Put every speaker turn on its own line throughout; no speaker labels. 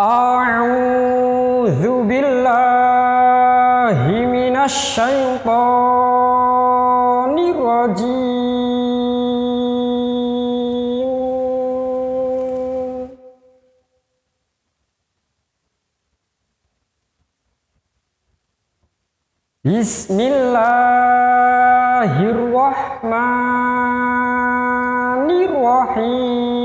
أعوذ بالله من الشيطان الرجيم. بسم الله الرحمن الرحيم.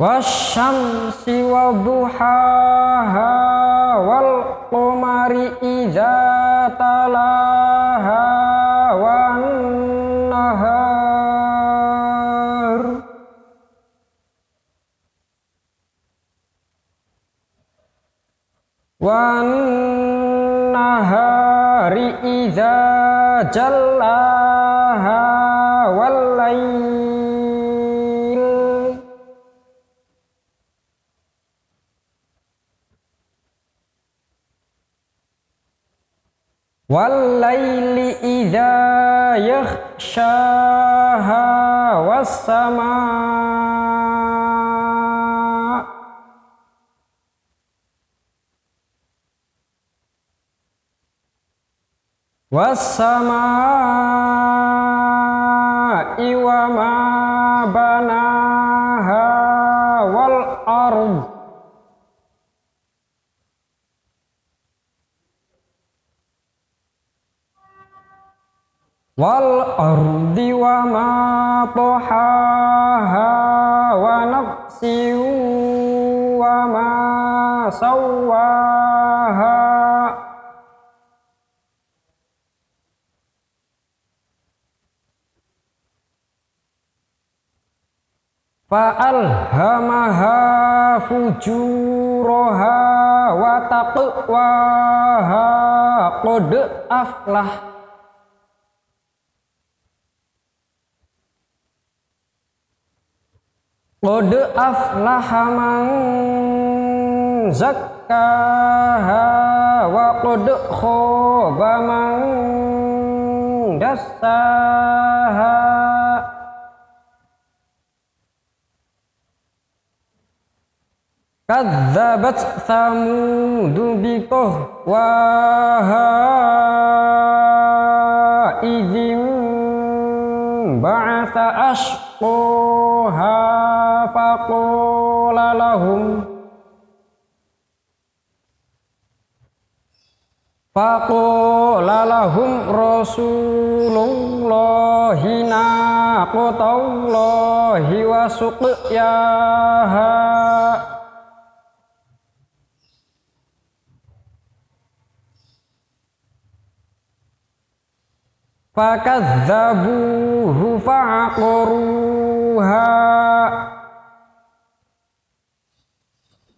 wasyamsi wa duhaha wal qamari idza talaha wan nahar. Wan nahari والليل إذا يغشاها والسماء والسماء وما بناها والأرض wal ardi wa ma tahaha wa nafsi wa ma sawaha. Fa'alhamaha fujuraha wa taqwaha qad aflah. Qad aflaha man zakkaha wa qad khaba man dassaha. Kadzabat Tsamudu biqah wa idzim ba'atha ashqaha فقال لهم فقال لهم رسول الله ناقة الله وسقياها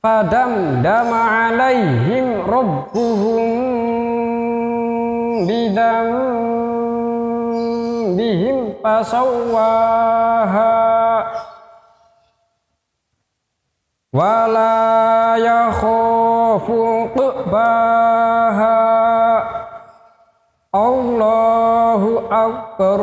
Padam dama alaihim rabbuhum bidam bihim fasawaha wala yakhafu qubaha Allahu akbar.